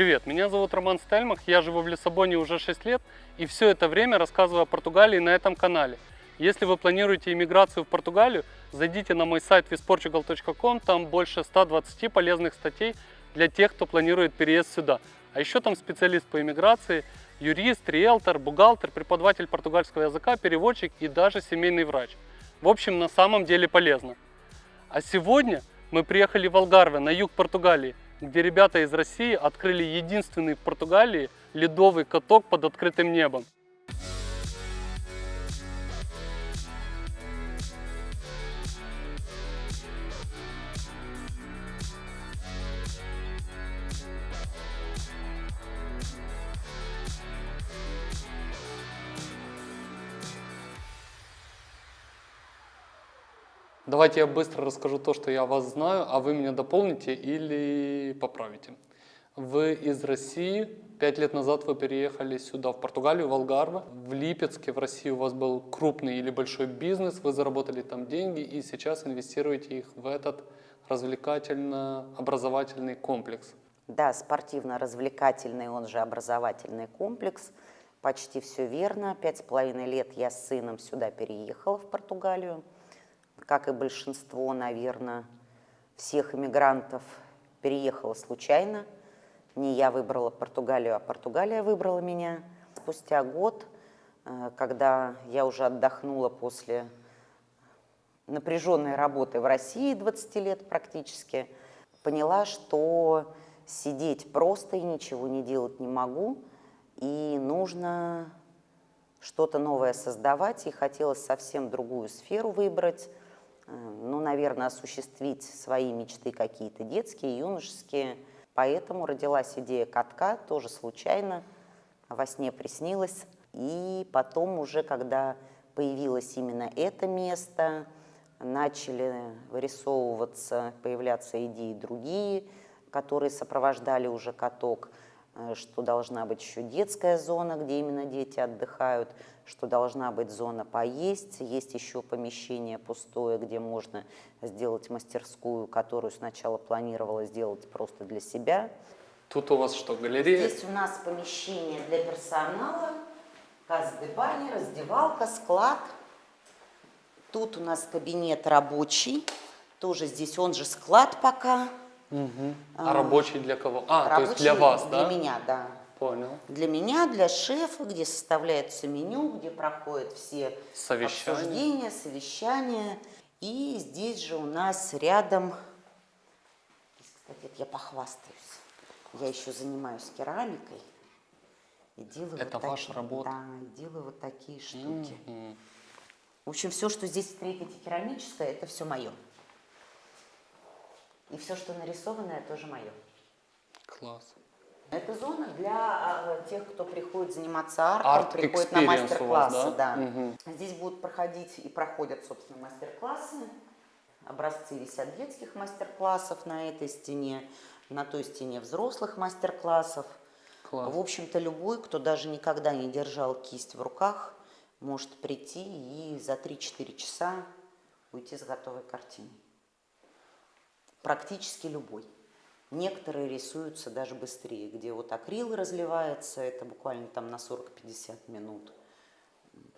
Привет, меня зовут Роман Стельмах, я живу в Лиссабоне уже 6 лет и все это время рассказываю о Португалии на этом канале. Если вы планируете иммиграцию в Португалию, зайдите на мой сайт visportugal.com, там больше 120 полезных статей для тех, кто планирует переезд сюда. А еще там специалист по иммиграции, юрист, риэлтор, бухгалтер, преподаватель португальского языка, переводчик и даже семейный врач. В общем, на самом деле полезно. А сегодня мы приехали в Алгарве, на юг Португалии, где ребята из России открыли единственный в Португалии ледовый каток под открытым небом. Давайте я быстро расскажу то, что я вас знаю, а вы меня дополните или поправите. Вы из России, пять лет назад вы переехали сюда, в Португалию, в Алгарве. В Липецке, в России у вас был крупный или большой бизнес, вы заработали там деньги и сейчас инвестируете их в этот развлекательно-образовательный комплекс. Да, спортивно-развлекательный, он же образовательный комплекс. Почти все верно. Пять с половиной лет я с сыном сюда переехала, в Португалию как и большинство, наверное, всех иммигрантов, переехала случайно. Не я выбрала Португалию, а Португалия выбрала меня. Спустя год, э, когда я уже отдохнула после напряженной работы в России 20 лет практически, поняла, что сидеть просто и ничего не делать не могу, и нужно что-то новое создавать, и хотелось совсем другую сферу выбрать, ну, наверное, осуществить свои мечты какие-то детские, юношеские. Поэтому родилась идея катка, тоже случайно, во сне приснилась. И потом уже, когда появилось именно это место, начали вырисовываться, появляться идеи другие, которые сопровождали уже каток. Э, что должна быть еще детская зона, где именно дети отдыхают, что должна быть зона поесть, есть еще помещение пустое, где можно сделать мастерскую, которую сначала планировала сделать просто для себя. Тут у вас что, галерея? Здесь у нас помещение для персонала, казды бани, раздевалка, склад. Тут у нас кабинет рабочий, тоже здесь он же склад пока. Угу. А, а рабочий для кого? А, рабочий то есть для вас, для да? Для меня, да. Понял. Для меня, для шефа, где составляется меню, где проходят все совещания. обсуждения, совещания. И здесь же у нас рядом, кстати, я похвастаюсь, я еще занимаюсь керамикой. И делаю Это вот ваша такие, работа? Да, делаю вот такие штуки. Mm -hmm. В общем, все, что здесь встретите керамическое, это все мое. И все, что нарисованное, тоже мое. Класс. Это зона для а, тех, кто приходит заниматься артом, Арт приходит на мастер-классы. Да? Да. Угу. Здесь будут проходить и проходят, собственно, мастер-классы. Образцы висят детских мастер-классов на этой стене, на той стене взрослых мастер-классов. В общем-то, любой, кто даже никогда не держал кисть в руках, может прийти и за 3-4 часа уйти с готовой картиной практически любой. Некоторые рисуются даже быстрее, где вот акрил разливается, это буквально там на 40-50 минут.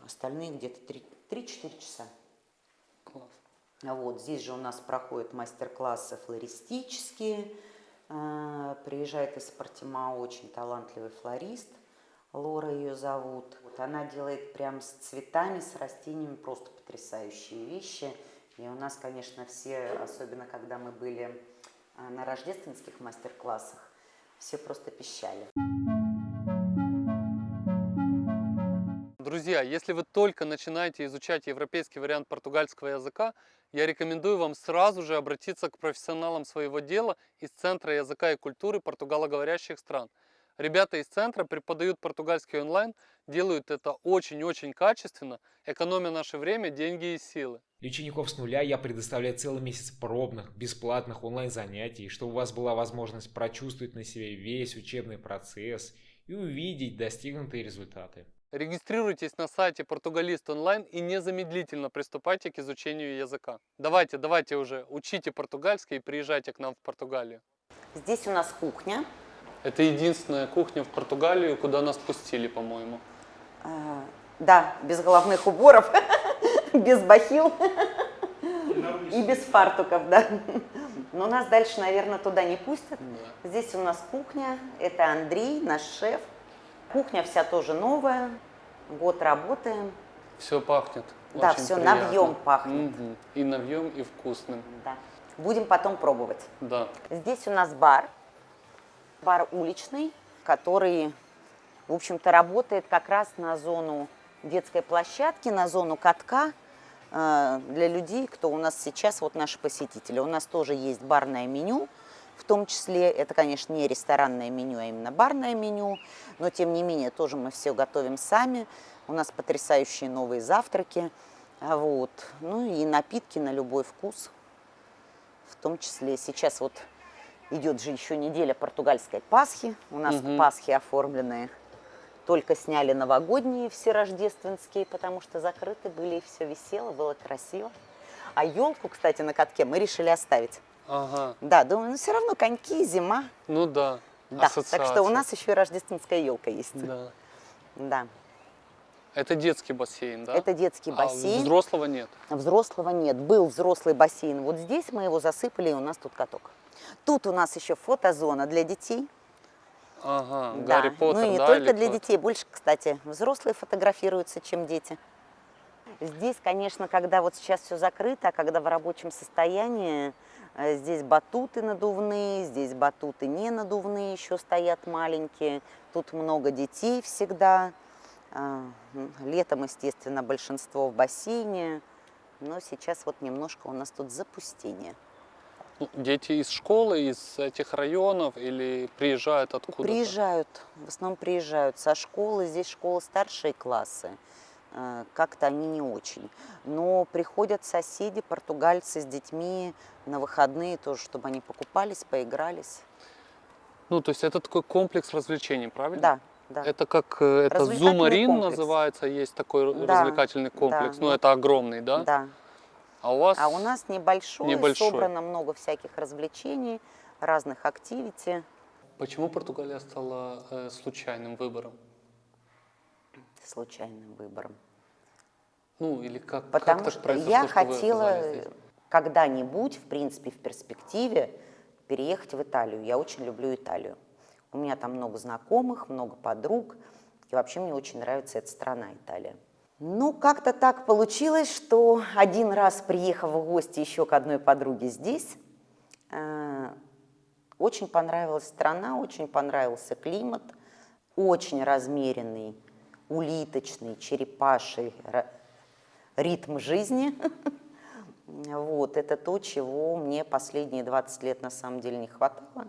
Остальные где-то 3-4 часа. Класс. А вот здесь же у нас проходят мастер-классы флористические. А, приезжает из Портима очень талантливый флорист, Лора ее зовут. Вот она делает прям с цветами, с растениями просто потрясающие вещи – и у нас, конечно, все, особенно когда мы были а, на рождественских мастер-классах, все просто пищали. Друзья, если вы только начинаете изучать европейский вариант португальского языка, я рекомендую вам сразу же обратиться к профессионалам своего дела из Центра языка и культуры португалоговорящих стран – Ребята из центра преподают португальский онлайн, делают это очень-очень качественно, экономя наше время, деньги и силы. Для учеников с нуля я предоставляю целый месяц пробных, бесплатных онлайн-занятий, чтобы у вас была возможность прочувствовать на себе весь учебный процесс и увидеть достигнутые результаты. Регистрируйтесь на сайте Португалист онлайн и незамедлительно приступайте к изучению языка. Давайте, давайте уже, учите португальский и приезжайте к нам в Португалию. Здесь у нас кухня. Это единственная кухня в Португалии, куда нас пустили, по-моему. А, да, без головных уборов, без бахил и без фартуков, да. Но нас дальше, наверное, туда не пустят. Да. Здесь у нас кухня, это Андрей, наш шеф. Кухня вся тоже новая, год работаем. Все пахнет. Да, всё приятно. навьем пахнет. Мгм. И навьем, и вкусным. Да. Будем потом пробовать. Да. Здесь у нас бар, бар уличный, который, в общем-то, работает как раз на зону детской площадки, на зону катка э, для людей, кто у нас сейчас, вот наши посетители. У нас тоже есть барное меню, в том числе, это, конечно, не ресторанное меню, а именно барное меню, но, тем не менее, тоже мы все готовим сами. У нас потрясающие новые завтраки, а вот. ну и напитки на любой вкус в том числе сейчас вот идет же еще неделя португальской Пасхи. У нас Мгм. Пасхи оформленные. Только сняли новогодние все рождественские, потому что закрыты были, и все висело, было красиво. А елку, кстати, на катке мы решили оставить. Ага. Да, думаю, ну все равно коньки, зима. Ну да. Да, так что у ассоциация. нас еще и рождественская елка есть. Да. Да. Это детский бассейн, да? Это детский А бассейн. взрослого нет. Взрослого нет. Был взрослый бассейн. Вот здесь мы его засыпали, и у нас тут каток. Тут у нас еще фотозона для детей. Ага, Да. Гарри Поттер, Ну и не да, только для детей, больше, кстати, взрослые фотографируются, чем дети. Здесь, конечно, когда вот сейчас все закрыто, а когда в рабочем состоянии, э, здесь батуты надувные, здесь батуты не надувные еще стоят маленькие. Тут много детей всегда. А, Летом, естественно, большинство в бассейне. Но сейчас вот немножко у нас тут запустение. Ну, Дети из школы, из этих районов или приезжают откуда-то? Приезжают, в основном приезжают со школы, здесь школа старшие классы, э, как-то они не очень. Но приходят соседи, португальцы с детьми на выходные тоже, чтобы они покупались, поигрались. Ну, то есть это такой комплекс развлечений, правильно? Да, да. Это как э, это Зумарин называется, есть такой Да, развлекательный комплекс. да. Ну, это огромный, да? да. А у вас А у нас небольшой, Небольшой. собрано много всяких развлечений, разных активити. почему Португалия стала э, случайным выбором? случайным выбором. Ну, или как, как Потому так что произошло, я что хотела когда-нибудь, в принципе, в перспективе, переехать в Италию. Я очень люблю Италию. У меня там много знакомых, много подруг. И вообще мне очень нравится эта страна, Италия. Ну, как-то так получилось, что один раз, приехав в гости еще к одной подруге здесь, э, очень понравилась страна, очень понравился климат, очень размеренный, улиточный, черепаший ритм жизни. Вот, это то, чего мне последние 20 лет на самом деле не хватало.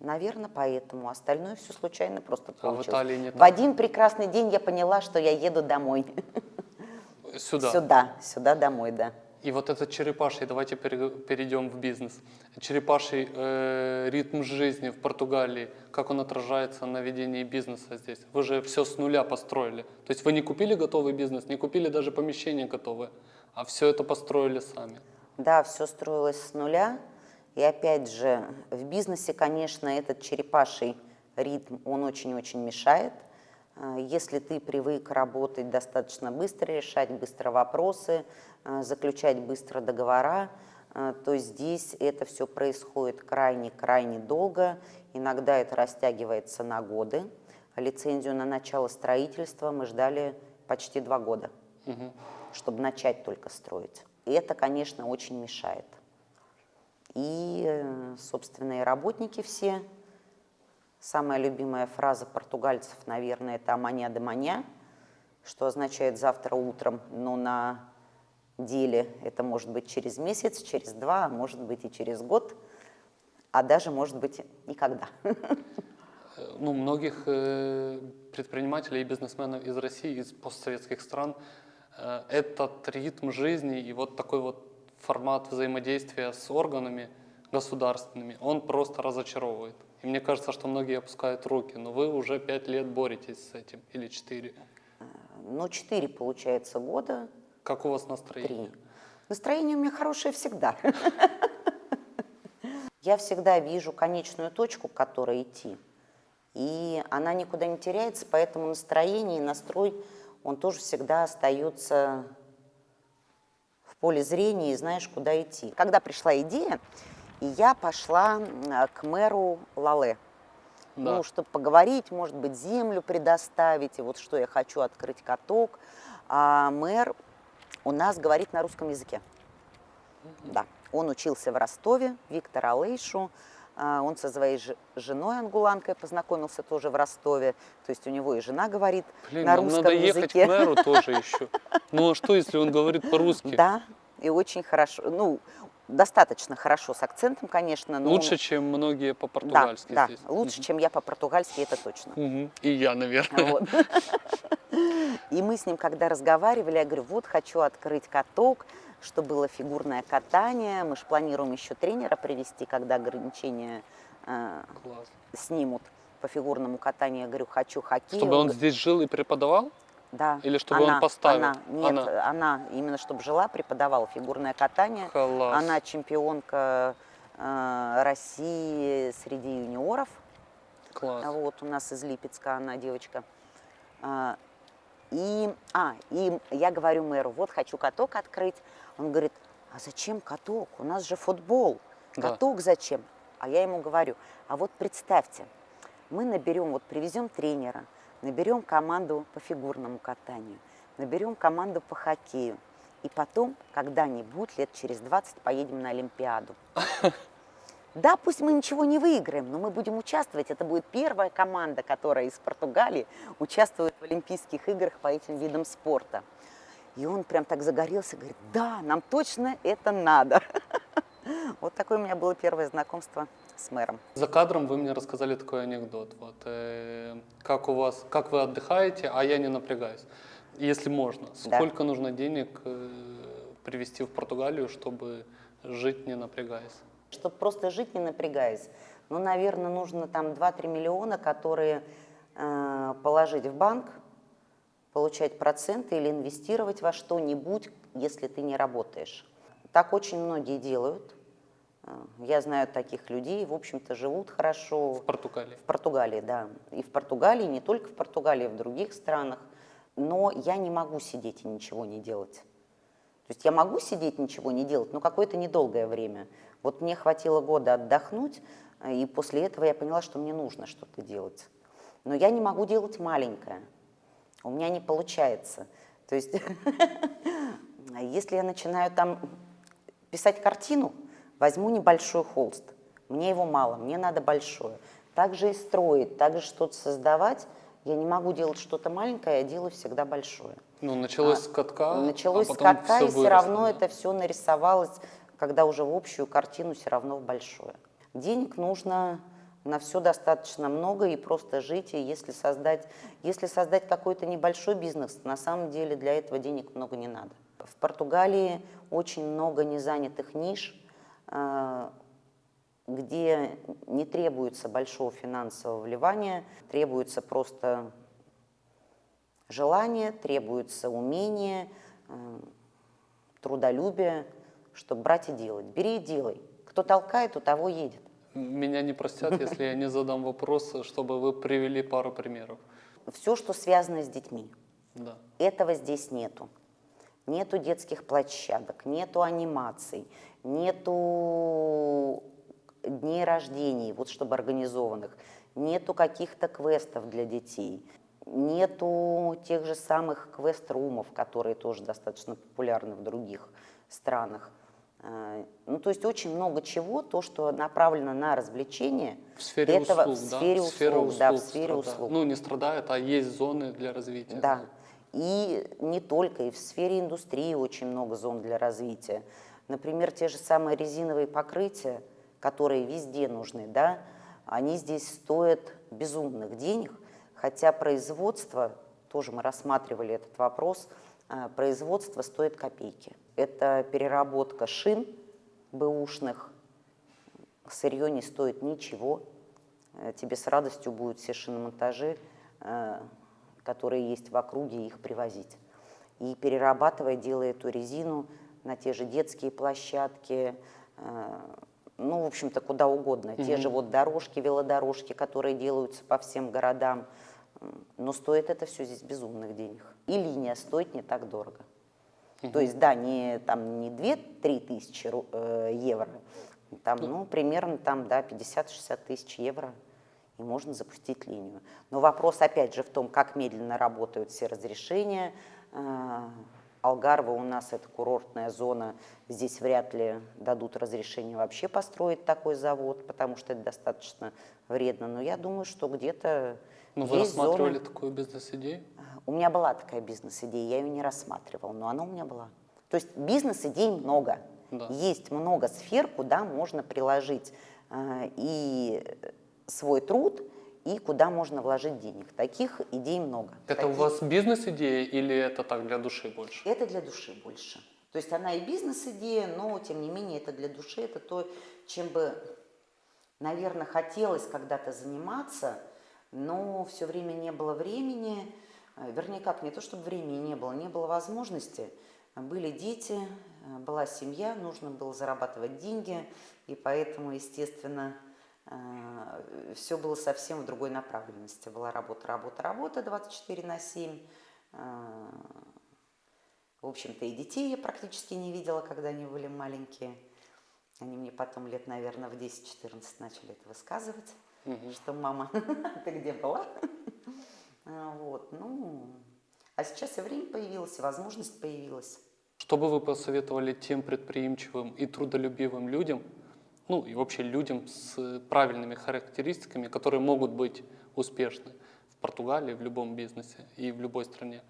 Наверное, поэтому. Остальное все случайно просто А в получилось. Италии не В один прекрасный день я поняла, что я еду домой. Сюда. Сюда, сюда домой, да. И вот этот черепаший, давайте пере- перейдем в бизнес. Черепаший э, ритм жизни в Португалии, как он отражается на ведении бизнеса здесь? Вы же все с нуля построили. То есть вы не купили готовый бизнес, не купили даже помещение готовое, а все это построили сами. Да, все строилось с нуля. И опять же, в бизнесе, конечно, этот черепаший ритм, он очень-очень мешает. А, Если ты привык работать достаточно быстро, решать быстро вопросы, а, заключать быстро договора, а, то здесь это все происходит крайне-крайне долго. Иногда это растягивается на годы. Лицензию на начало строительства мы ждали почти два года Мгм. чтобы начать только строить. И это, конечно, очень мешает. И, э, собственно, и работники все. Самая любимая фраза португальцев, наверное, это «аманя де маня», что означает «завтра утром», но на деле это может быть через месяц, через два, а может быть и через год, а даже, может быть, никогда. Ну, многих э, предпринимателей и бизнесменов из России, из постсоветских стран, э, этот ритм жизни и вот такой вот формат взаимодействия с органами государственными, он просто разочаровывает. И мне кажется, что многие опускают руки, но вы уже пять лет боретесь с этим, или четыре. Ну, четыре, получается, года, Как у вас настроение? три. Настроение у меня хорошее всегда. Я всегда вижу конечную точку, к которой идти. И она никуда не теряется, поэтому настроение и настрой, он тоже всегда остается поле зрения и знаешь, куда идти. Когда пришла идея, я пошла к мэру Лале. Да. Ну, чтобы поговорить, может быть, землю предоставить, и вот что я хочу открыть каток. А мэр у нас говорит на русском языке. Да, он учился в Ростове, Виктор Алейшу. А, Он со своей женой ангуланкой познакомился тоже в Ростове. То есть у него и жена говорит Блин, на русском надо ехать языке. к мэру тоже еще. Ну а что, если он говорит по-русски? Да, и очень хорошо. Ну, достаточно хорошо с акцентом, конечно. Но Лучше, он- чем многие да, по-португальски да, здесь. лучше, чем я по-португальски, это точно. Мгм. И я, наверное. Вот. И мы с ним, когда разговаривали, я говорю, вот хочу открыть каток, что было фигурное катание. Мы же планируем еще тренера привести, когда ограничения э, Класс. снимут по фигурному катанию. Я говорю, хочу хоккей. Чтобы он г- здесь жил и преподавал? да, или чтобы он она, поставил? Она, нет, Она. она. именно чтобы жила, преподавала фигурное катание. Класс. Она чемпионка э, России среди юниоров. Класс. Вот у нас из Липецка она девочка. И, а, и я говорю мэру, вот хочу каток открыть. Он говорит, а зачем каток? У нас же футбол. Да. Каток зачем? А я ему говорю, а вот представьте, мы наберем, вот привезем тренера, наберем команду по фигурному катанию, наберем команду по хоккею. И потом, когда-нибудь, лет через 20, поедем на Олимпиаду. Да, пусть мы ничего не выиграем, но мы будем участвовать. Это будет первая команда, которая из Португалии участвует в Олимпийских играх по этим видам спорта. И он прям так загорелся, говорит, да, нам точно это надо. Вот такое у меня было первое знакомство с мэром. За кадром вы мне рассказали такой анекдот. Вот, э, как у вас, как вы отдыхаете, а я не напрягаюсь. Если можно, Да. сколько нужно денег э, привезти в Португалию, чтобы жить не напрягаясь? Чтобы просто жить, не напрягаясь, ну, наверное, нужно там 2-3 миллиона, которые э, положить в банк, получать проценты или инвестировать во что-нибудь, если ты не работаешь. Так очень многие делают. Э, Я знаю таких людей, в общем-то, живут хорошо. В Португалии. В Португалии, да. И в Португалии, не только в Португалии, в других странах. Но я не могу сидеть и ничего не делать. То есть я могу сидеть, ничего не делать, но какое-то недолгое время. Вот мне хватило года отдохнуть, э, и после этого я поняла, что мне нужно что-то делать. Но я не могу делать маленькое. У меня не получается. То есть, если я начинаю там писать картину, возьму небольшой холст. Мне его мало, мне надо большое. Также и строить, также что-то создавать. Я не могу делать что-то маленькое, я делаю всегда большое. Ну, началось А, с катка, Началось а с потом катка, всё и все выросло, равно да? это все нарисовалось, когда уже в общую картину все равно в большое. Денег нужно на все достаточно много и просто жить, и если создать, если создать какой-то небольшой бизнес, на самом деле для этого денег много не надо. В Португалии очень много незанятых ниш, э, где не требуется большого финансового вливания, требуется просто желание, требуется умение, э, трудолюбие, чтобы брать и делать. Бери и делай. Кто толкает, у того едет. Меня не простят, если я не задам вопрос, чтобы вы привели пару примеров. Все, что связано с детьми. Да. Этого здесь нету. Нету детских площадок, нету анимаций, нету дней рождений, вот чтобы организованных, нету каких-то квестов для детей, нету тех же самых квест-румов, которые тоже достаточно популярны в других странах. Э, Ну, то есть очень много чего, то, что направлено на развлечение, В сфере этого услуг, в да? сфере Сфера услуг, да, в услуг сфере страдает. услуг. Ну, не страдает, а есть зоны для развития. Да. И не только, и в сфере индустрии очень много зон для развития. Например, те же самые резиновые покрытия, которые везде нужны, да, они здесь стоят безумных денег, хотя производство, тоже мы рассматривали этот вопрос, а, производство стоит копейки. Это переработка шин бэушных, сырье не стоит ничего, Э, тебе с радостью будут все шиномонтажи, э, которые есть в округе, их привозить. И перерабатывая, делая эту резину на те же детские площадки, э, ну, в общем-то, куда угодно. Те же вот дорожки, велодорожки, которые делаются по всем городам. Но стоит это все здесь безумных денег. И линия стоит не так дорого. То есть, да, не, там, не 2-3 тысячи э, евро, там, ну, примерно там, да, 50-60 тысяч евро, и можно запустить линию. Но вопрос, опять же, в том, как медленно работают все разрешения. Э, Алгарва у нас это курортная зона, здесь вряд ли дадут разрешение вообще построить такой завод, потому что это достаточно вредно. Но я думаю, что где-то Ну, вы есть зоны- рассматривали такую бизнес-идею? у меня была такая бизнес-идея, я ее не рассматривала, но она у меня была. То есть бизнес-идей много. Да. Есть много сфер, куда можно приложить э, и свой труд, и куда можно вложить денег. Таких идей много. Это у Таких- вас бизнес-идея или это так для души больше? Это для души больше. То есть она и бизнес-идея, но тем не менее это для души, это то, чем бы, наверное, хотелось когда-то заниматься, но все время не было времени, Э, вернее как, не то чтобы времени не было, не было возможности. Были дети, э, была семья, нужно было зарабатывать деньги, и поэтому, естественно, все было совсем в другой направленности. Была работа, работа, работа 24 на 7. э, в общем-то, и детей я практически не видела, когда они были маленькие. Они мне потом лет, наверное, в 10-14 начали это высказывать, что мама, ты где была? А, Вот, ну, а сейчас и время появилось, и возможность появилась. Что бы вы посоветовали тем предприимчивым и трудолюбивым людям, ну и вообще людям с правильными характеристиками, которые могут быть успешны в Португалии, в любом бизнесе и в любой стране?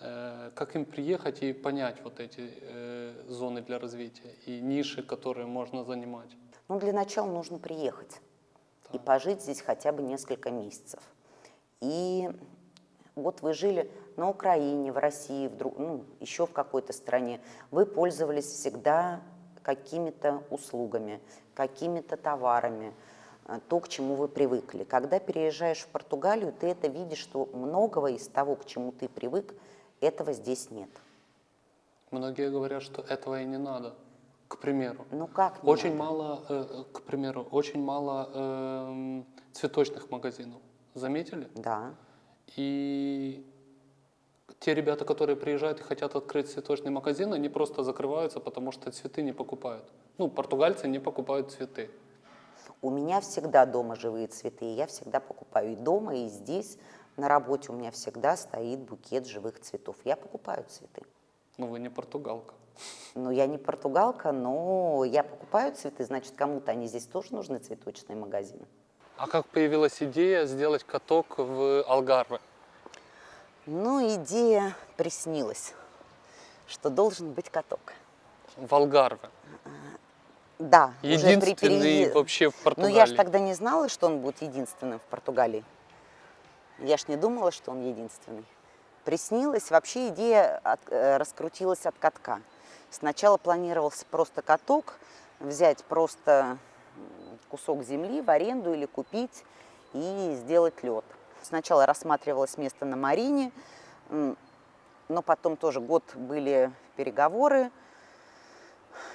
Э, Как им приехать и понять вот эти э, зоны для развития и ниши, которые можно занимать? Ну, для начала нужно приехать и пожить здесь хотя бы несколько месяцев. И вот вы жили на Украине, в России, в друг, ну, еще в какой-то стране. Вы пользовались всегда какими-то услугами, какими-то товарами, э, то, к чему вы привыкли. Когда переезжаешь в Португалию, ты это видишь, что многого из того, к чему ты привык, этого здесь нет. Многие говорят, что этого и не надо. К примеру, Ну как не очень надо? мало, э, к примеру, очень мало эм, цветочных магазинов. Заметили? Да. И те ребята, которые приезжают и хотят открыть цветочный магазин, они просто закрываются, потому что цветы не покупают. Ну, португальцы не покупают цветы. У меня всегда дома живые цветы, я всегда покупаю и дома, и здесь, на работе у меня всегда стоит букет живых цветов. Я покупаю цветы. Ну, вы не португалка. Но я не португалка, но я покупаю цветы, значит, кому-то они здесь тоже нужны, цветочные магазины. А как появилась идея сделать каток в Алгарве? Ну, идея приснилась, что должен быть каток. В Алгарве. Да, уже при Единственный переезде- вообще в Ну, Португалии. я же тогда не знала, что он будет единственным в Португалии. Я ж не думала, что он единственный. Приснилось, вообще идея от- э, раскрутилась от катка. Сначала планировался просто каток, взять просто кусок земли в аренду или купить и сделать лед. Сначала рассматривалось место на Марине, но потом тоже год были переговоры,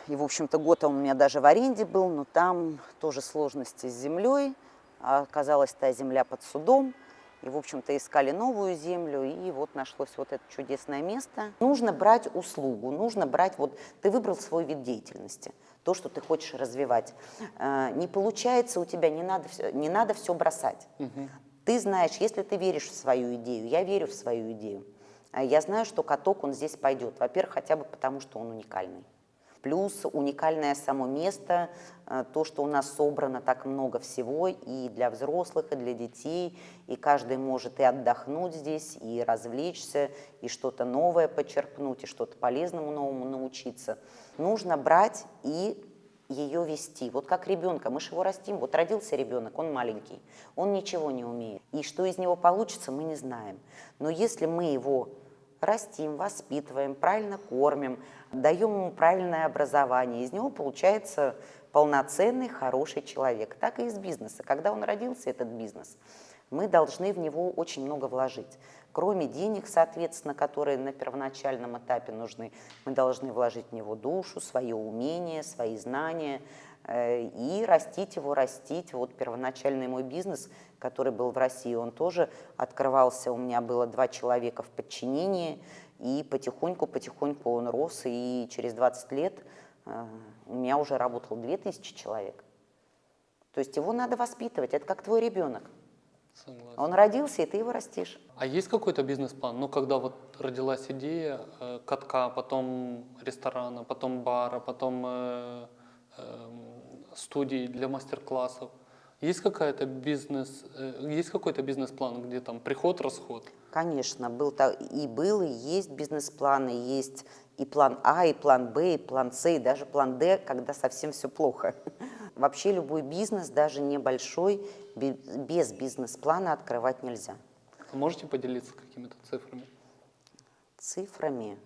и, в общем-то, год он у меня даже в аренде был, но там тоже сложности с землей. А Оказалась та земля под судом. И, в общем-то, искали новую землю, и вот нашлось вот это чудесное место. Нужно брать услугу, нужно брать, вот ты выбрал свой вид деятельности, то, что ты хочешь развивать. Э, Не получается у тебя, не надо, не надо все бросать. Ты знаешь, если ты веришь в свою идею, я верю в свою идею, а я знаю, что каток, он здесь пойдет. Во-первых, хотя бы потому, что он уникальный. Плюс уникальное само место, э, то, что у нас собрано так много всего и для взрослых, и для детей, и каждый может и отдохнуть здесь, и развлечься, и что-то новое почерпнуть, и что-то полезному новому научиться. Нужно брать и ее вести. Вот как ребенка, мы же его растим. Вот родился ребенок, он маленький, он ничего не умеет. И что из него получится, мы не знаем. Но если мы его растим, воспитываем, правильно кормим, даем ему правильное образование, из него получается полноценный, хороший человек. Так и из бизнеса. Когда он родился, этот бизнес, мы должны в него очень много вложить. Кроме денег, соответственно, которые на первоначальном этапе нужны, мы должны вложить в него душу, свое умение, свои знания, э, и растить его, растить. Вот первоначальный мой бизнес, который был в России, он тоже открывался, у меня было два человека в подчинении, и потихоньку-потихоньку он рос, и через 20 лет э, у меня уже работало 2000 человек. То есть его надо воспитывать, это как твой ребенок. Согласен. Он родился, и ты его растишь. А есть какой-то бизнес-план? Ну, когда вот родилась идея э, катка, потом ресторана, потом бара, потом э, э, студии для мастер-классов. Есть какая-то бизнес, э, есть какой-то бизнес-план, где там приход-расход? Конечно, был и был, и есть бизнес-планы, есть и план А, и план Б, и план С, и даже план Д, когда совсем все плохо. Вообще любой бизнес, даже небольшой, бе- без бизнес-плана открывать нельзя. Можете поделиться какими-то цифрами? Цифрами.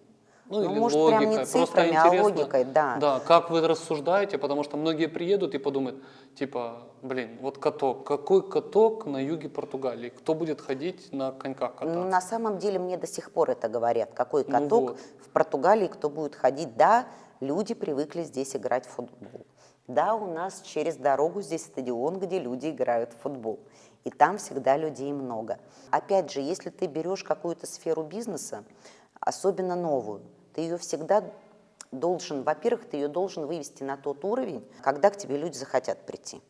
Ну, Ну, или может, прям не логикой. Просто цифрами, а интересно, логикой, да. Да, как вы рассуждаете, потому что многие приедут и подумают, типа, блин, вот каток, какой каток на юге Португалии? Кто будет ходить на коньках кататься? Ну, на самом деле мне до сих пор это говорят. Какой Ну каток вот. в Португалии, кто будет ходить? Да, люди привыкли здесь играть в футбол. Да, у нас через дорогу здесь стадион, где люди играют в футбол. И там всегда людей много. Опять же, если ты берешь какую-то сферу бизнеса, особенно новую, ты ее всегда должен, во-первых, ты ее должен вывести на тот уровень, когда к тебе люди захотят прийти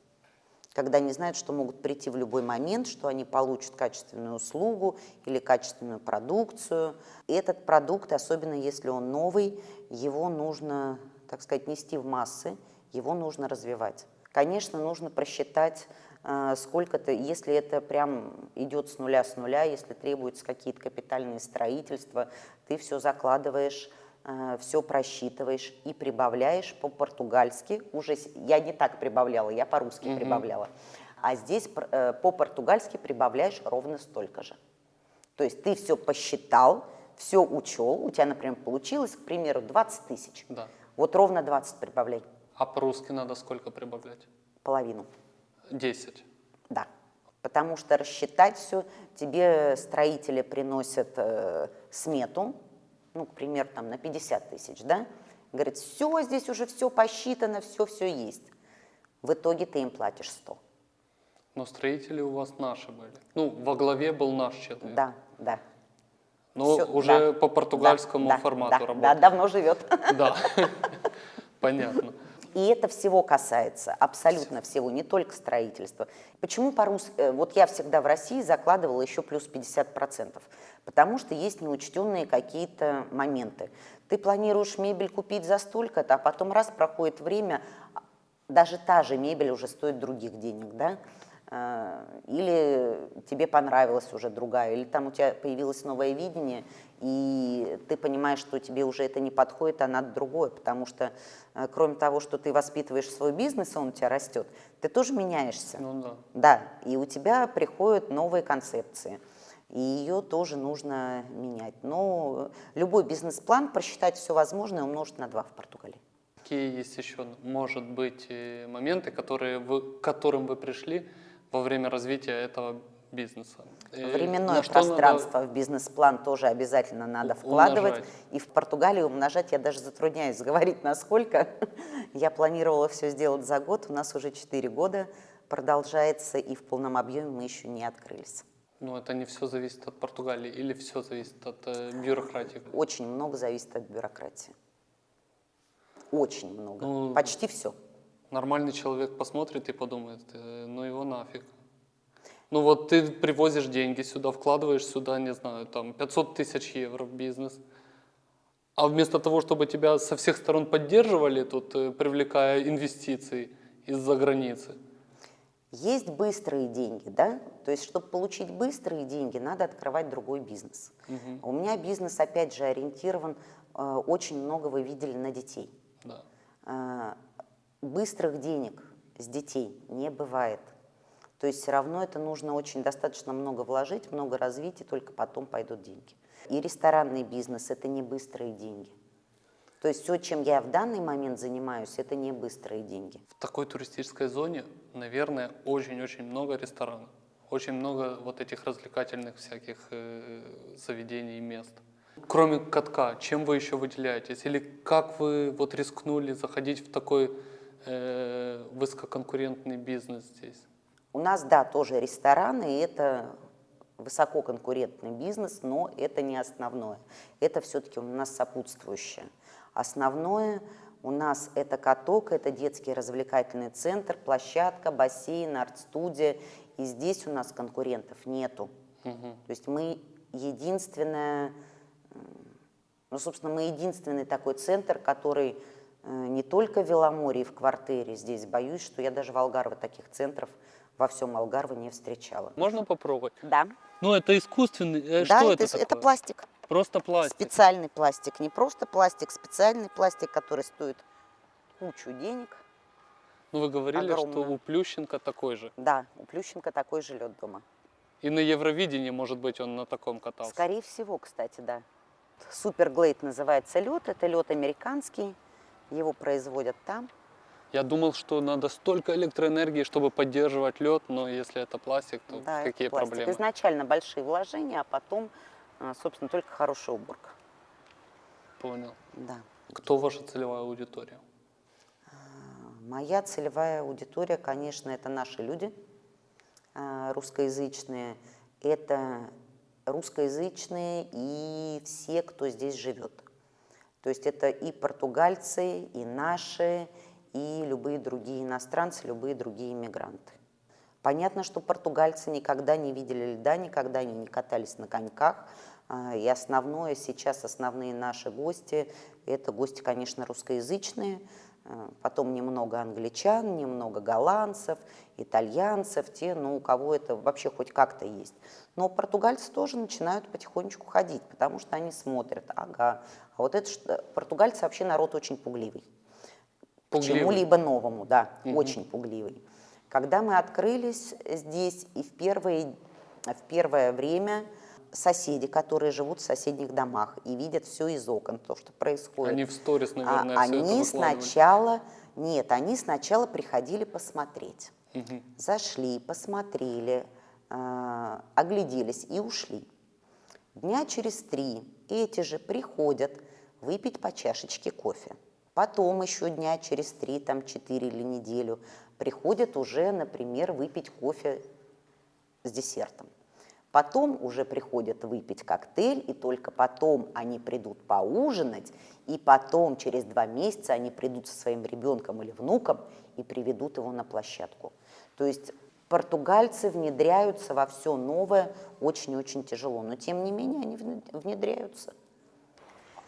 когда они знают, что могут прийти в любой момент, что они получат качественную услугу или качественную продукцию. Этот продукт, особенно если он новый, его нужно, так сказать, нести в массы, его нужно развивать. Конечно, нужно просчитать, сколько-то, если это прям идет с нуля с нуля, если требуются какие-то капитальные строительства, ты все закладываешь все просчитываешь и прибавляешь по-португальски. Уже я не так прибавляла, я по-русски Мгм. прибавляла. А здесь э, по-португальски прибавляешь ровно столько же. То есть ты все посчитал, все учел, у тебя, например, получилось, к примеру, 20 тысяч. Да. Вот ровно 20 прибавляй, А по-русски надо сколько прибавлять? половину. 10. Да. Потому что рассчитать все, тебе строители приносят э, смету, ну, к примеру, там на 50 тысяч, да? Говорит, все, здесь уже все посчитано, все-все есть. В итоге ты им платишь 100. Но строители у вас наши были. Ну, во главе был наш человек. Да, да. Но Всё, уже да, по португальскому да, да, формату да, Да, работает. давно живет. Да. Понятно. И это всего касается, абсолютно всего, не только строительства. Почему по-русски? э, Вот я всегда в России закладывала еще плюс 50%, потому что есть неучтенные какие-то моменты. Ты планируешь мебель купить за столько-то, а потом раз проходит время, а, даже та же мебель уже стоит других денег, да? Или тебе понравилась уже другая, или там у тебя появилось новое видение, и ты понимаешь, что тебе уже это не подходит, а надо другое, потому что э, кроме того, что ты воспитываешь свой бизнес, он у тебя растет, ты тоже меняешься. Ну да. Да, и у тебя приходят новые концепции, и ее тоже нужно менять. Но любой бизнес-план просчитать все возможное умножить на два в Португалии. Какие есть еще, может быть, э, моменты, которые вы, к которым вы пришли во время развития этого бизнеса? Э, Временное что надо- пространство в бизнес-план тоже обязательно надо вкладывать. умножать. И в Португалии умножать я даже затрудняюсь говорить, насколько. Я планировала все сделать за год, у нас уже 4 года продолжается, и в полном объеме мы еще не открылись. Ну, это не все зависит от Португалии или все зависит от э, бюрократии? Очень много зависит от бюрократии. Очень много. Ну, Почти все. Нормальный человек посмотрит и подумает, «Э, ну его нафиг. Ну вот ты привозишь деньги сюда, вкладываешь сюда, не знаю, там 500 тысяч евро в бизнес. А вместо того, чтобы тебя со всех сторон поддерживали, тут э, привлекая инвестиции из-за границы. Есть быстрые деньги, да? То есть, чтобы получить быстрые деньги, надо открывать другой бизнес. Мгм. У меня бизнес, опять же, ориентирован, э, очень много вы видели на детей. Да. Быстрых денег с детей не бывает. То есть все равно это нужно очень достаточно много вложить, много развить, и только потом пойдут деньги. И ресторанный бизнес – это не быстрые деньги. То есть все, чем я в данный момент занимаюсь, это не быстрые деньги. В такой туристической зоне, наверное, очень-очень много ресторанов. Очень много вот этих развлекательных всяких э, заведений и мест. Кроме катка, чем вы еще выделяетесь? Или как вы вот рискнули заходить в такой э, высококонкурентный бизнес здесь? У нас, да, тоже рестораны, и это высококонкурентный бизнес, но это не основное. Это все-таки у нас сопутствующее. Основное у нас это каток, это детский развлекательный центр, площадка, бассейн, арт-студия. И здесь у нас конкурентов нету. Угу. То есть мы единственная, ну, собственно, мы единственный такой центр, который не только в Веломорье, в квартире здесь, боюсь, что я даже в Алгарве таких центров во всем Алгарве не встречала. Можно попробовать? Да. Ну, это искусственный. э, да, что это, это, это такое? пластик. Просто пластик. Специальный пластик. Не просто пластик, специальный пластик, который стоит кучу денег. Ну, вы говорили, что Огромную. у Плющенко такой же. Да, у Плющенко такой же лед дома. И на Евровидении, может быть, он на таком катался. Скорее всего, кстати, да. Суперглейд называется лед. Это лед американский. Его производят там. Я думал, что надо столько электроэнергии, чтобы поддерживать лед, но если это пластик, то да, какие пластик. проблемы? Изначально большие вложения, а потом, а, собственно, только хорошая уборка. Понял. Да. Кто ваша целевая аудитория? Моя целевая аудитория, конечно, это наши люди а, русскоязычные. Это русскоязычные и все, кто здесь живет. То есть это и португальцы, и наши, и любые другие иностранцы, любые другие иммигранты. Понятно, что португальцы никогда не видели льда, никогда они не катались на коньках. А, И основное сейчас, основные наши гости, это гости, конечно, русскоязычные, потом немного англичан, немного голландцев, итальянцев, те, ну, у кого это вообще хоть как-то есть. Но португальцы тоже начинают потихонечку ходить, потому что они смотрят, ага, а вот это, что- португальцы вообще народ очень пугливый Пугливый. чему-либо новому, да, Мгм. очень пугливый. Когда мы открылись здесь, и в, первые, в первое время соседи, которые живут в соседних домах и видят все из окон, то, что происходит, Они в сторис, а, наверное, это они сначала, нет, они сначала приходили посмотреть. Мгм. Зашли, посмотрели, а, огляделись и ушли. Дня через три эти же приходят выпить по чашечке кофе. Потом еще дня через три, там четыре или неделю приходят уже, например, выпить кофе с десертом. Потом уже приходят выпить коктейль, и только потом они придут поужинать, и потом через два месяца они придут со своим ребенком или внуком и приведут его на площадку. То есть португальцы внедряются во все новое очень-очень тяжело, но тем не менее они вне- внедряются.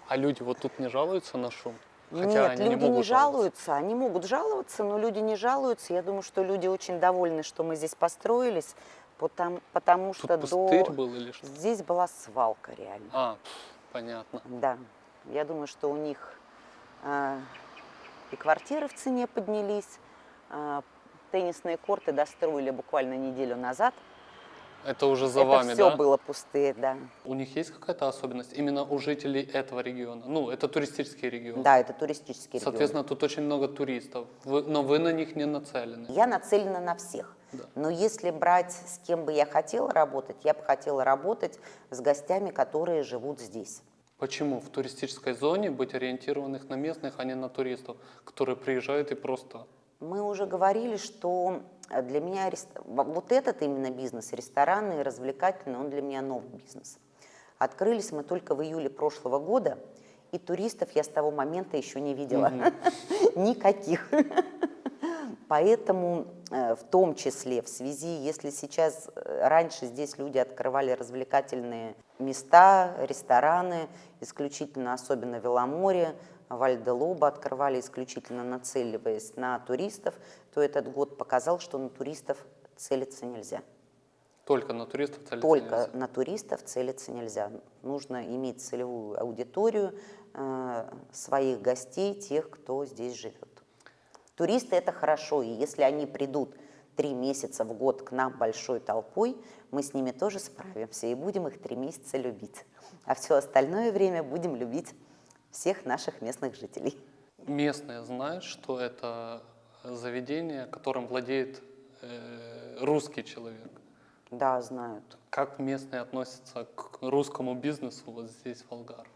А люди вот тут не жалуются на шум? Хотя Нет, люди не, не, жалуются, они могут жаловаться, но люди не жалуются. Я думаю, что люди очень довольны, что мы здесь построились, потому, потому Тут что до... был или что? здесь была свалка реально. А, понятно. Да, я думаю, что у них а, и квартиры в цене поднялись, а, теннисные корты достроили буквально неделю назад. Это уже за Это вами, все да? было пустые, да. У них есть какая-то особенность именно у жителей этого региона? Ну, это туристический регион. Да, это туристический регион. Соответственно, тут очень много туристов, Вы- но вы на них не нацелены. Я нацелена на всех. Да. Но если брать, с кем бы я хотела работать, я бы хотела работать с гостями, которые живут здесь. Почему в туристической зоне быть ориентированных на местных, а не на туристов, которые приезжают и просто... Мы уже говорили, что для меня вот этот именно бизнес, ресторанный, развлекательный, он для меня новый бизнес. Открылись мы только в июле прошлого года, и туристов я с того момента еще не видела. Никаких. Поэтому э, в том числе в связи, если сейчас э, раньше здесь люди открывали развлекательные места, рестораны, исключительно, особенно Веломоре, Вальделоба открывали исключительно нацеливаясь на туристов, то этот год показал, что на туристов целиться нельзя. Только на туристов целиться Только нельзя. на туристов целиться нельзя. Нужно иметь целевую аудиторию э, своих гостей, тех, кто здесь живет. Туристы это хорошо, и если они придут три месяца в год к нам большой толпой, мы с ними тоже справимся и будем их три месяца любить. А все остальное время будем любить всех наших местных жителей. Местные знают, что это заведение, которым владеет э, русский человек. Да, знают. Как местные относятся к русскому бизнесу вот здесь, в Алгар?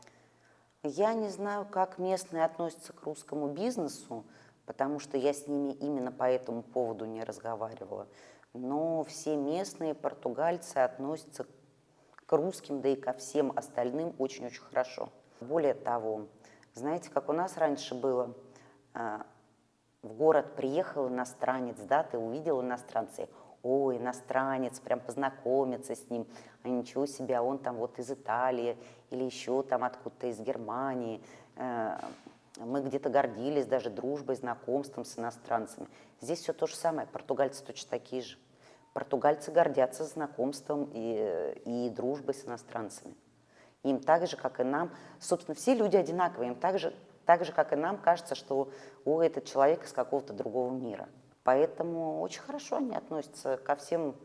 Я не знаю, как местные относятся к русскому бизнесу, потому что я с ними именно по этому поводу не разговаривала. Но все местные португальцы относятся к русским, да и ко всем остальным очень-очень хорошо. Более того, знаете, как у нас раньше было, а, в город приехал иностранец, да, ты увидел иностранца, о, иностранец, прям познакомиться с ним, а ничего себе, а он там вот из Италии или еще там откуда-то из Германии. Э, мы где-то гордились даже дружбой, знакомством с иностранцами. Здесь все то же самое, португальцы точно такие же. Португальцы гордятся знакомством и, и дружбой с иностранцами. Им так же, как и нам, собственно, все люди одинаковые, им так же, так же, как и нам, кажется, что о, этот человек из какого-то другого мира. Поэтому очень хорошо они относятся ко всем,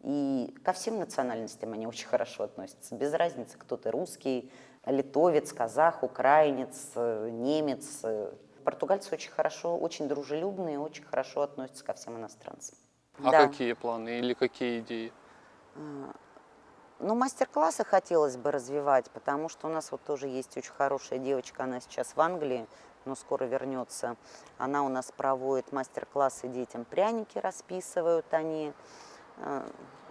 и ко всем национальностям они очень хорошо относятся. Без разницы, кто ты, русский, литовец, казах, украинец, немец. Португальцы очень хорошо, очень дружелюбные, очень хорошо относятся ко всем иностранцам. А да. какие планы или какие идеи? Ну, мастер-классы хотелось бы развивать, потому что у нас вот тоже есть очень хорошая девочка, она сейчас в Англии, но скоро вернется. Она у нас проводит мастер-классы детям, пряники расписывают они. А,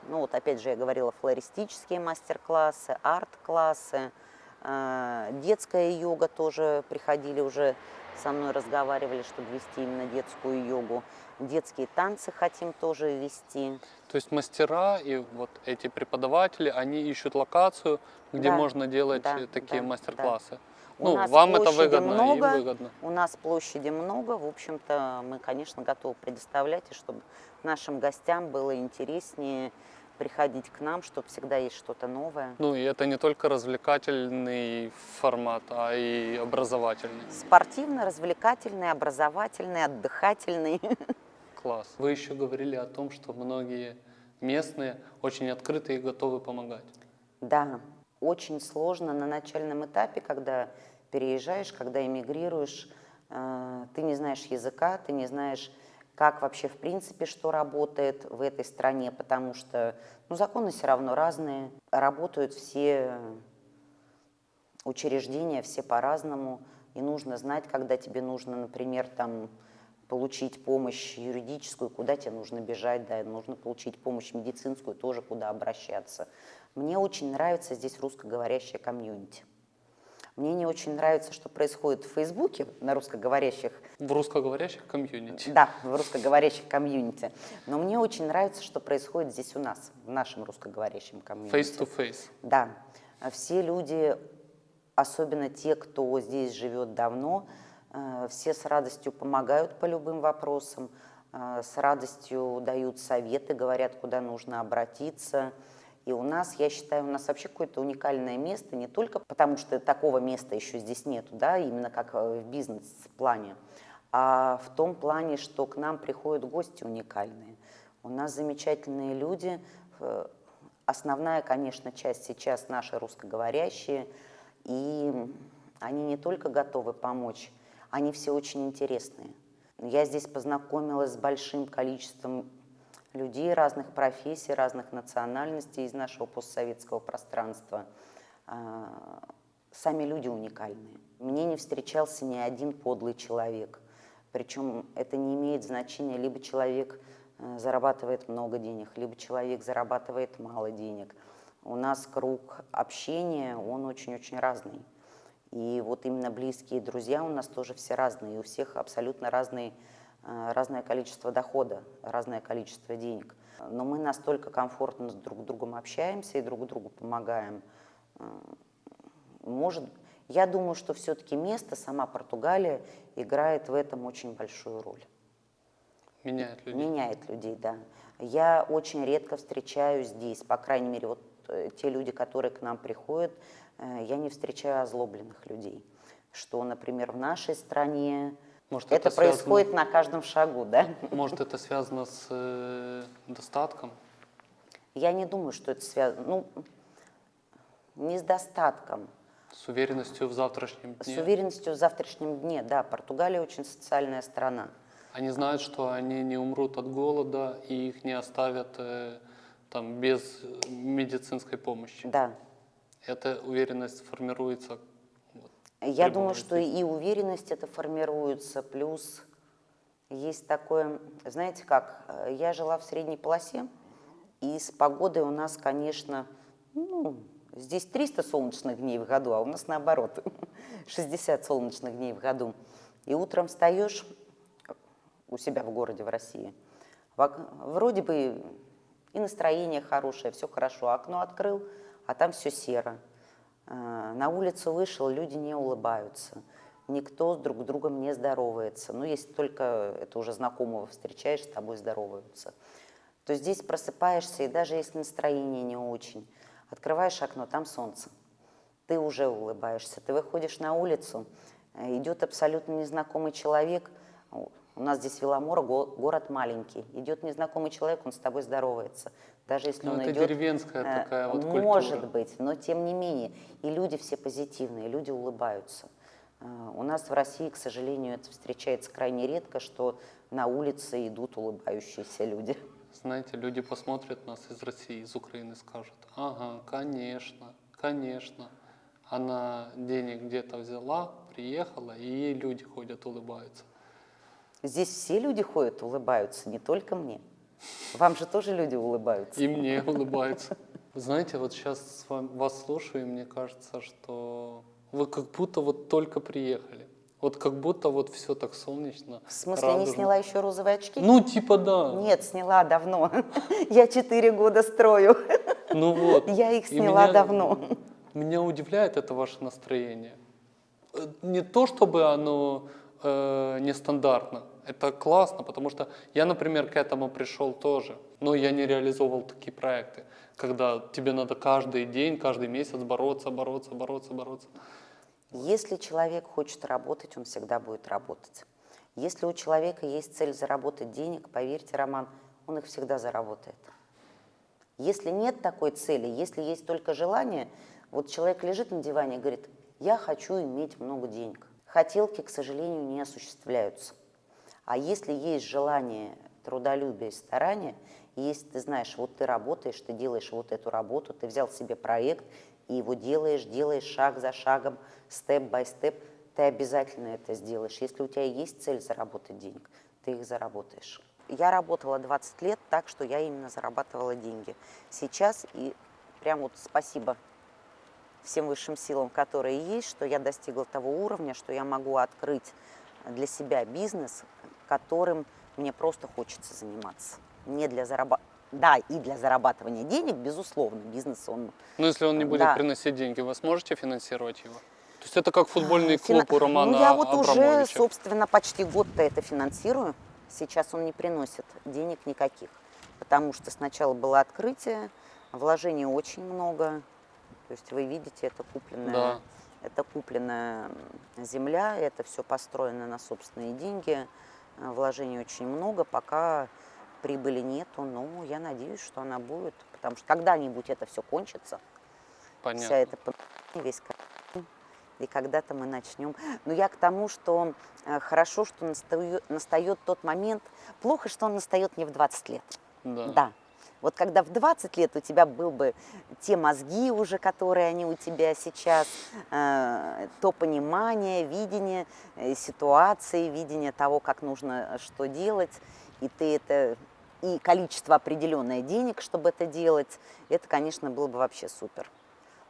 ну вот опять же я говорила, флористические мастер-классы, арт-классы, а, детская йога тоже приходили уже со мной разговаривали, чтобы вести именно детскую йогу. Детские танцы хотим тоже вести. То есть мастера и вот эти преподаватели, они ищут локацию, где да, можно делать да, такие да, мастер-классы. Да. Ну, вам это выгодно, много, им выгодно. У нас площади много, в общем-то, мы, конечно, готовы предоставлять, и чтобы нашим гостям было интереснее приходить к нам, чтобы всегда есть что-то новое. Ну и это не только развлекательный формат, а и образовательный. Спортивный, развлекательный, образовательный, отдыхательный. Класс. Вы еще говорили о том, что многие местные очень открыты и готовы помогать. Да, очень сложно на начальном этапе, когда переезжаешь, когда эмигрируешь, э, ты не знаешь языка, ты не знаешь как вообще в принципе что работает в этой стране, потому что ну, законы все равно разные, работают все учреждения, все по-разному, и нужно знать, когда тебе нужно, например, там, получить помощь юридическую, куда тебе нужно бежать, да, нужно получить помощь медицинскую, тоже куда обращаться. Мне очень нравится здесь русскоговорящая комьюнити. Мне не очень нравится, что происходит в Фейсбуке на русскоговорящих. В русскоговорящих комьюнити. Да, в русскоговорящих комьюнити. Но мне очень нравится, что происходит здесь у нас, в нашем русскоговорящем комьюнити. Face to face. Да. Все люди, особенно те, кто здесь живет давно, все с радостью помогают по любым вопросам, э, с радостью дают советы, говорят, куда нужно обратиться. И у нас, я считаю, у нас вообще какое-то уникальное место, не только потому, что такого места еще здесь нету, да, именно как э, в бизнес-плане, а в том плане, что к нам приходят гости уникальные. У нас замечательные люди, э, основная, конечно, часть сейчас наши русскоговорящие, и они не только готовы помочь, они все очень интересные. Я здесь познакомилась с большим количеством людей разных профессий, разных национальностей из нашего постсоветского пространства. А, сами люди уникальные. Мне не встречался ни один подлый человек. Причем это не имеет значения, либо человек э, зарабатывает много денег, либо человек зарабатывает мало денег. У нас круг общения, он очень-очень разный. И вот именно близкие друзья у нас тоже все разные, и у всех абсолютно разные Э, разное количество дохода, разное количество денег. Но мы настолько комфортно с друг другом общаемся и друг другу помогаем. Э, может, я думаю, что все-таки место, сама Португалия, играет в этом очень большую роль. Меняет людей. Меняет людей, да. Я очень редко встречаю здесь, по крайней мере, вот э, те люди, которые к нам приходят, я не встречаю озлобленных людей. Что, например, в нашей стране может, это, это происходит связано, на каждом шагу, да? Может, это связано с э, достатком? Я не думаю, что это связано. Ну, не с достатком. С уверенностью в завтрашнем дне? С уверенностью в завтрашнем дне, да. Португалия очень социальная страна. Они знают, что они не умрут от голода и их не оставят э, там, без медицинской помощи. Да. Эта уверенность формируется я думаю, что и уверенность это формируется, плюс Есть такое, знаете как, э, я жила в средней полосе, и с погодой у нас, конечно, ну, здесь 300 солнечных дней в году, а у нас наоборот, 60 солнечных дней в году. И утром встаешь у себя в городе, в России, вроде бы и настроение хорошее, все хорошо, окно открыл, а там все серо. Э, на улицу вышел, люди не улыбаются никто с друг другом не здоровается. Ну, если только это уже знакомого встречаешь, с тобой здороваются. То здесь просыпаешься, и даже если настроение не очень, открываешь окно, там солнце. Ты уже улыбаешься. Ты выходишь на улицу, э, идет абсолютно незнакомый человек. У нас здесь Веломора, город маленький. Идет незнакомый человек, он с тобой здоровается. Даже если ну, он это идет, деревенская э, такая вот Может культура. быть, но тем не менее. И люди все позитивные, люди улыбаются. А, у нас в России, к сожалению, это встречается крайне редко, что на улице идут улыбающиеся люди. Знаете, люди посмотрят нас из России, из Украины, скажут, ага, конечно, конечно. Она денег где-то взяла, приехала, и ей люди ходят, улыбаются. Здесь все люди ходят, улыбаются, не только мне. Вам же тоже люди улыбаются. И мне улыбаются. Знаете, вот сейчас вас слушаю, и мне кажется, что вы как будто вот только приехали. Вот как будто вот все так солнечно. В смысле, радужно. не сняла еще розовые очки? Ну, типа да. Нет, сняла давно. Я четыре года строю. Ну вот. Я их сняла меня, давно. Меня удивляет это ваше настроение. Э, Не то, чтобы оно э, нестандартно. Это классно, потому что я, например, к этому пришел тоже. Но я не реализовывал такие проекты, когда тебе надо каждый день, каждый месяц бороться, бороться, бороться, бороться. Если человек хочет работать, он всегда будет работать. Если у человека есть цель заработать денег, поверьте, Роман, он их всегда заработает. Если нет такой цели, если есть только желание, вот человек лежит на диване и говорит, я хочу иметь много денег. Хотелки, к сожалению, не осуществляются. А если есть желание, трудолюбие, старание, если ты знаешь, вот ты работаешь, ты делаешь вот эту работу, ты взял себе проект, и его делаешь, делаешь шаг за шагом, степ-бай-степ, ты обязательно это сделаешь. Если у тебя есть цель заработать денег, ты их заработаешь. Я работала 20 лет так, что я именно зарабатывала деньги. Сейчас и прям вот спасибо всем высшим силам, которые есть, что я достигла того уровня, что я могу открыть для себя бизнес, которым мне просто хочется заниматься. Не для зарабатывания. Да, и для зарабатывания денег, безусловно, бизнес он... Но если он не будет Да. приносить деньги, вы сможете финансировать его? То есть это как футбольный Фина- клуб у Романа Ну, я вот уже, Абрамовича. собственно, почти год-то это финансирую. Сейчас он не приносит денег никаких. Потому что сначала было открытие, вложений очень много. То есть вы видите, это купленная, Да. это купленная земля, это все построено на собственные деньги. Э, Вложений очень много, пока прибыли нету, но я надеюсь, что она будет, потому что когда-нибудь это все кончится, Понятно. вся эта весь и когда-то мы начнем. Но я к тому, что э, хорошо, что настаю- настает тот момент, плохо, что он настает не в 20 лет. Да. Да. Вот когда в 20 лет у тебя был бы те мозги уже, которые они у тебя сейчас, э, то понимание, видение э, ситуации, видение того, как нужно э, что делать, и ты это и количество определенное денег, чтобы это делать, это, конечно, было бы вообще супер.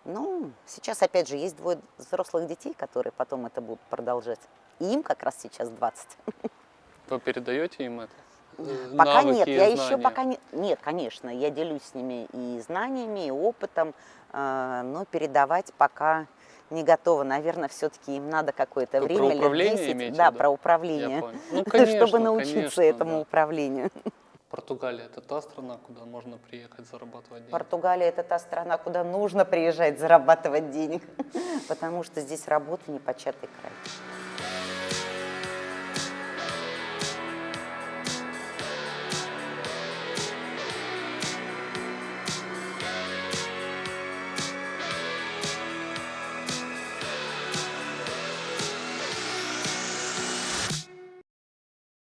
Ну, сейчас, опять же, есть двое взрослых детей, которые потом это будут продолжать. И им как раз сейчас 20. Вы передаете им это? Пока навыки нет, я еще знания? пока не... Нет, конечно, я делюсь с ними и знаниями, и опытом, э, но передавать пока не готова. Наверное, все-таки им надо какое-то Вы про время, лет управление 10. имеете Да, виду? про управление. Ну, конечно, чтобы научиться конечно, этому да. управлению. Португалия – это та страна, куда можно приехать зарабатывать деньги? Португалия – это та страна, куда нужно приезжать зарабатывать денег, потому что здесь работа непочатый край.